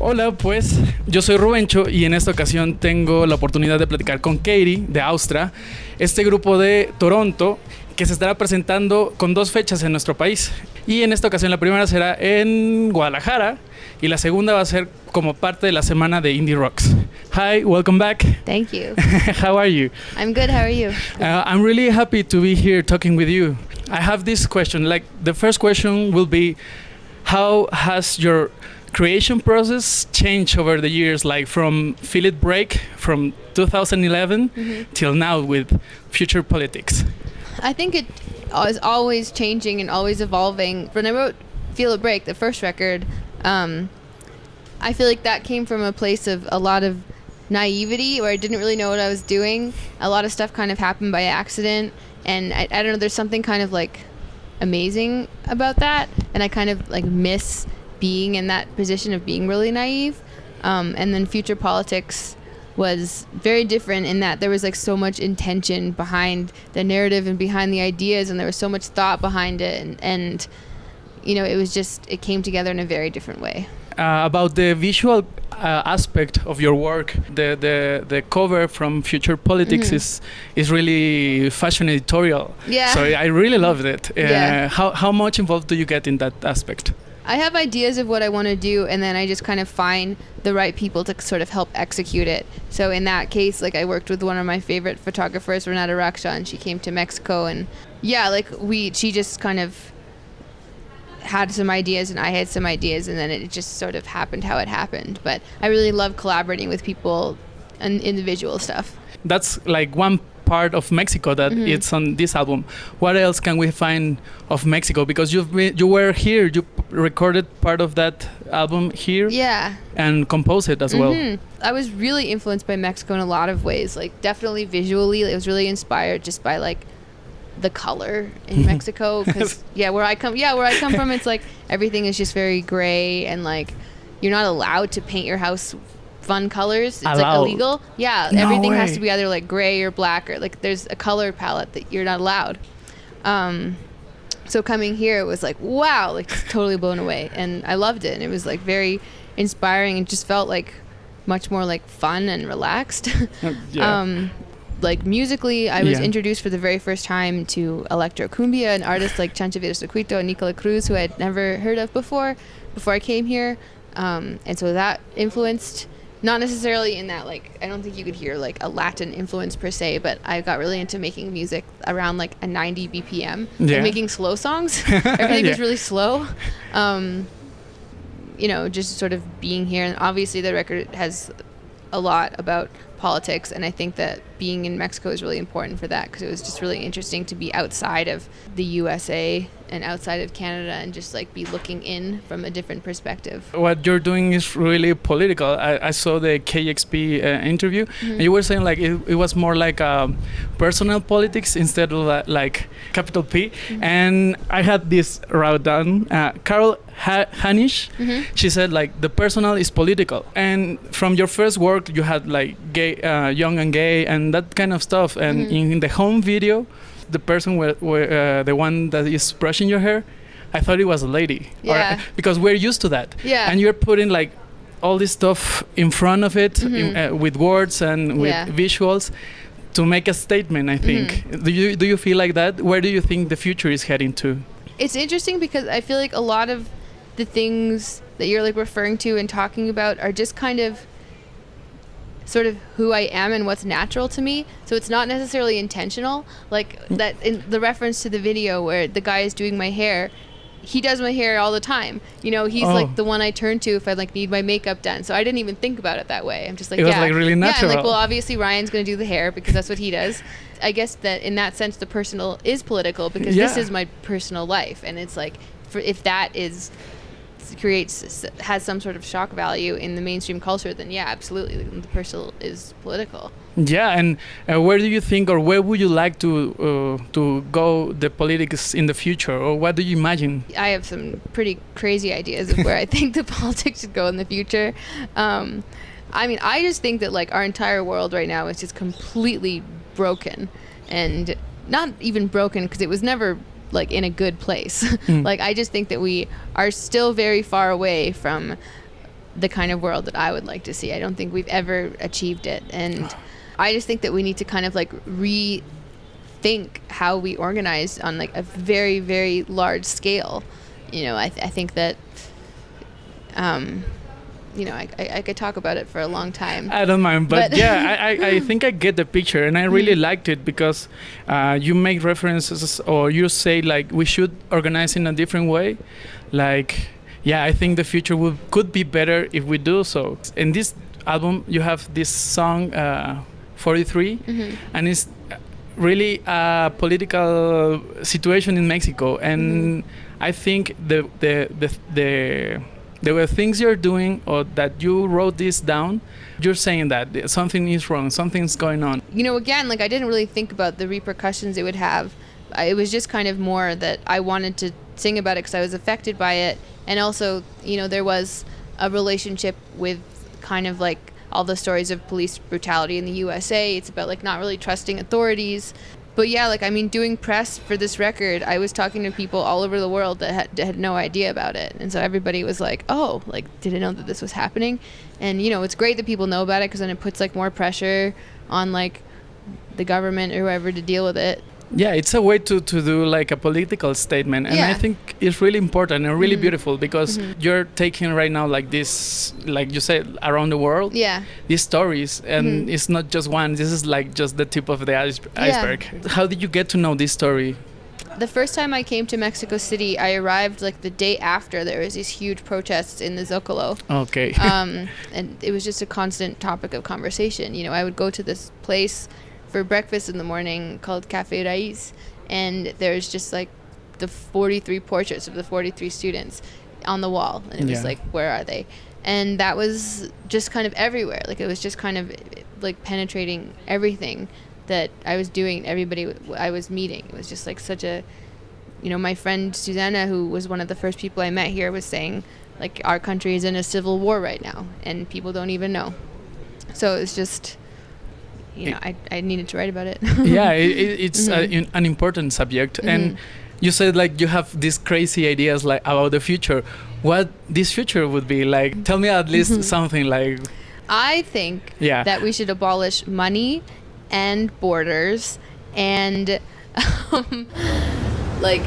Hola, pues yo soy Rubencho y en esta ocasión tengo la oportunidad de platicar con Katie de Austria, este grupo de Toronto que se estará presentando con dos fechas en nuestro país. Y en esta ocasión la primera será en Guadalajara y la segunda va a ser como parte de la semana de Indie Rocks. Hi, welcome back. Thank you. How are you? I'm good. How are you? Uh, I'm really happy to be here talking with you. I have this question. Like the first question will be, how has your creation process changed over the years? Like from Feel It Break from 2011 Mhm. till now with Future Politics. I think it is always changing and always evolving. When I wrote Feel It Break, the first record, um, I feel like that came from a place of a lot of naivety where I didn't really know what I was doing. A lot of stuff kind of happened by accident. And I, I don't know, there's something kind of like amazing about that. And I kind of like miss being in that position of being really naive. Um, and then Future Politics was very different in that there was like so much intention behind the narrative and behind the ideas and there was so much thought behind it and, and you know it was just it came together in a very different way Uh, about the visual uh, aspect of your work, the, the, the cover from Future Politics Mhm. is is really fashion editorial. yeah So I really loved it. Uh, Yeah. How how much involved do you get in that aspect? I have ideas of what I want to do, and then I just kind of find the right people to sort of help execute it. So in that case, like I worked with one of my favorite photographers, Renata Raksha, and she came to Mexico, and yeah, like we, she just kind of had some ideas, and I had some ideas, and then it just sort of happened how it happened. But I really love collaborating with people and individual stuff. That's like one part of Mexico that Mhm. it's on this album. What else can we find of Mexico? Because you've been, you were here, you recorded part of that album here Yeah. and composed it as well. Mhm. I was really influenced by Mexico in a lot of ways. Like definitely visually, it was really inspired just by like the color in Mexico. Because yeah, where I come, yeah, where I come from, it's like everything is just very gray and like you're not allowed to paint your house fun colors. It's like illegal. Yeah, No everything has to be either like gray or black or like there's a color palette that you're not allowed. Um, so coming here it was like wow like just totally blown away and i loved it and it was like very inspiring and just felt like much more like fun and relaxed Yeah. um like musically i was Yeah. introduced for the very first time to electro cumbia and artists like chancha Via Circuito and nicola cruz who i'd never heard of before before i came here um, and so that influenced not necessarily in that like i don't think you could hear like a latin influence per se but i got really into making music around like a 90 bpm Yeah. and making slow songs. Everything was really slow. Um, you know just sort of being here. And obviously the record has a lot about politics and i think that being in mexico is really important for that because it was just really interesting to be outside of the usa and outside of canada and just like be looking in from a different perspective what you're doing is really political. I, I saw the KEXP uh, interview, and you were saying like it, it was more like um, personal politics instead of uh, like capital P. And I had this wrote down. Uh, Carol ha- Hanisch, Mhm. she said like the personal is political. And from your first work, you had like gay, uh, young and gay, and that kind of stuff. And Mhm. in the home video, the person were, were uh, the one that is brushing your hair. I thought it was a lady. Or- Yeah. because we're used to that yeah and you're putting like all this stuff in front of it in, Mhm. uh, with words and with Yeah. visuals to make a statement i think Mm-hmm. do you do you feel like that where do you think the future is heading to it's interesting because I feel like a lot of the things that you're like referring to and talking about are just kind of sort of who I am and what's natural to me. So it's not necessarily intentional. Like mm. that in the reference to the video where the guy is doing my hair, he does my hair all the time. You know, he's Oh. like the one I turn to if I like need my makeup done. So I didn't even think about it that way. I'm just like, It was, yeah, like, really Yeah, I'm like, well, obviously Ryan's gonna do the hair because that's what he does. I guess that in that sense, the personal is political because this is my personal life, and it's like, for if that is creates has some sort of shock value in the mainstream culture, then yeah, absolutely, the personal is political. yeah and uh, where do you think or where would you like to uh, to go the politics in the future or what do you imagine I have some pretty crazy ideas of where I think the politics should go in the future. Um, I mean, I just think that like our entire world right now is just completely broken, and not even broken because it was never like in a good place. Mm. like I just think that we are still very far away from the kind of world that I would like to see. I don't think we've ever achieved it. And I just think that we need to kind of like rethink how we organize on like a very, very large scale. You know, I, th- I think that, um, you know, I, I, I, could talk about it for a long time. I don't mind, but, but yeah, I, I think I get the picture, and I really mm-hmm. liked it because uh, you make references or you say like we should organize in a different way, like yeah, I think the future would, could be better if we do so. In this album, you have this song, uh, 43, mm-hmm. and it's really a political situation in Mexico. And mm-hmm. I think the, the, the, the, there were things you're doing or that you wrote this down you're saying that something is wrong something's going on you know again like i didn't really think about the repercussions it would have it was just kind of more that i wanted to sing about it because i was affected by it and also you know there was a relationship with kind of like all the stories of police brutality in the USA. It's about like not really trusting authorities. But yeah, like I mean, doing press for this record, I was talking to people all over the world that had, had no idea about it, and so everybody was like, "Oh, like didn't know that this was happening," and you know, it's great that people know about it because then it puts like more pressure on like the government or whoever to deal with it yeah it's a way to, to do like a political statement and yeah. i think it's really important and really mm-hmm. beautiful because mm-hmm. you're taking right now like this like you said around the world yeah these stories and mm-hmm. it's not just one this is like just the tip of the ice- iceberg yeah. how did you get to know this story the first time I came to Mexico City, I arrived like the day after there was these huge protests in the Zocalo. Okay. um, and it was just a constant topic of conversation. You know, I would go to this place for breakfast in the morning called Cafe Raiz, and there's just like the 43 portraits of the 43 students on the wall, and it yeah. was like, where are they? And that was just kind of everywhere. Like it was just kind of like penetrating everything that I was doing. Everybody I was meeting. It was just like such a, you know, my friend Susanna, who was one of the first people I met here, was saying like our country is in a civil war right now, and people don't even know. So it's just you know, I, I needed to write about it. yeah, it, it's mm-hmm. a, an important subject. Mm-hmm. And you said like you have these crazy ideas like about the future. What this future would be like? Tell me at least mm-hmm. something like. I think yeah. that we should abolish money and borders and um, like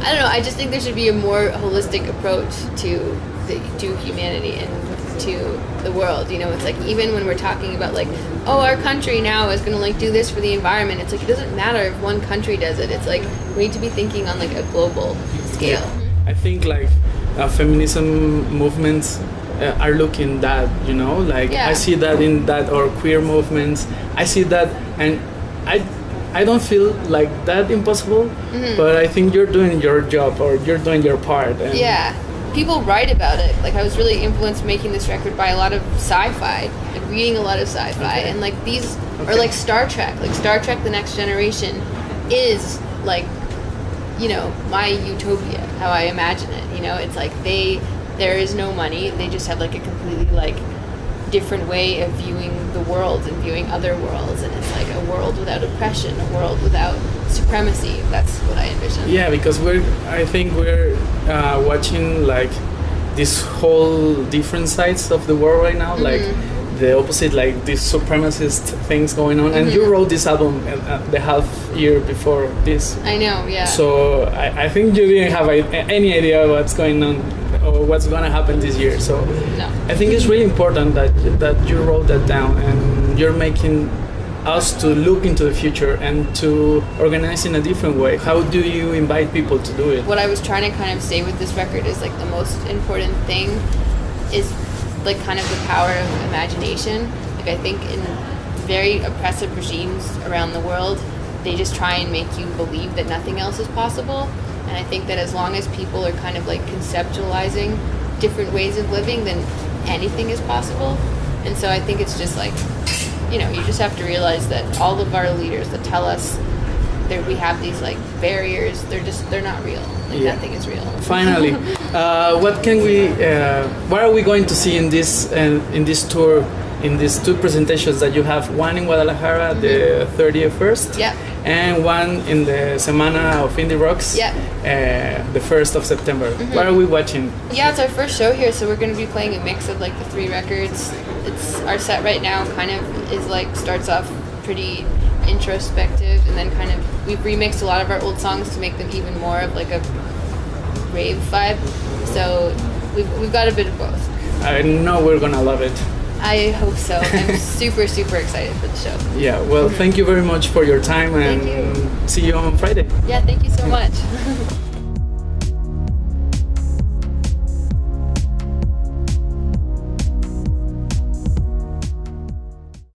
I don't know. I just think there should be a more holistic approach to the, to humanity and to the world. You know, it's like even when we're talking about like, oh, our country now is gonna like do this for the environment. It's like it doesn't matter if one country does it. It's like we need to be thinking on like a global scale. Yeah. I think like uh, feminism movements uh, are looking that you know like yeah. I see that in that or queer movements. I see that and I. I don't feel like that impossible, mm-hmm. but I think you're doing your job or you're doing your part. yeah, people write about it. Like I was really influenced making this record by a lot of sci-fi, like reading a lot of sci-fi, okay. and like these okay. are like Star Trek. Like Star Trek: The Next Generation is like, you know, my utopia. How I imagine it. You know, it's like they there is no money. They just have like a completely like different way of viewing the world and viewing other worlds and it's like a world without oppression a world without supremacy that's what i envision yeah because we're i think we're uh, watching like this whole different sides of the world right now mm-hmm. like the opposite like these supremacist things going on mm-hmm. and you mm-hmm. wrote this album uh, the half year before this i know yeah so i, I think you didn't have any idea what's going on or what's going to happen this year. So no. I think it's really important that that you wrote that down and you're making us to look into the future and to organize in a different way. How do you invite people to do it? What I was trying to kind of say with this record is like the most important thing is like kind of the power of imagination. Like I think in very oppressive regimes around the world, they just try and make you believe that nothing else is possible and I think that as long as people are kind of like conceptualizing different ways of living, then anything is possible. And so I think it's just like, you know, you just have to realize that all of our leaders that tell us that we have these like barriers, they're just they're not real. Like yeah. nothing is real. Finally, uh, what can we? Uh, what are we going to see in this uh, in this tour? In these two presentations that you have, one in Guadalajara, mm-hmm. the 31st, yeah and one in the Semana of Indie Rocks. Yeah. Uh, the first of September. What are we watching? Yeah, it's our first show here, so we're going to be playing a mix of like the three records. It's our set right now kind of is like starts off pretty introspective and then kind of we've remixed a lot of our old songs to make them even more of like a rave vibe. So we've, we've got a bit of both. I know we're gonna love it. I hope so. I'm super super excited for the show. Yeah. Well, thank you very much for your time, and Thank see you on Friday. Yeah, thank you so much.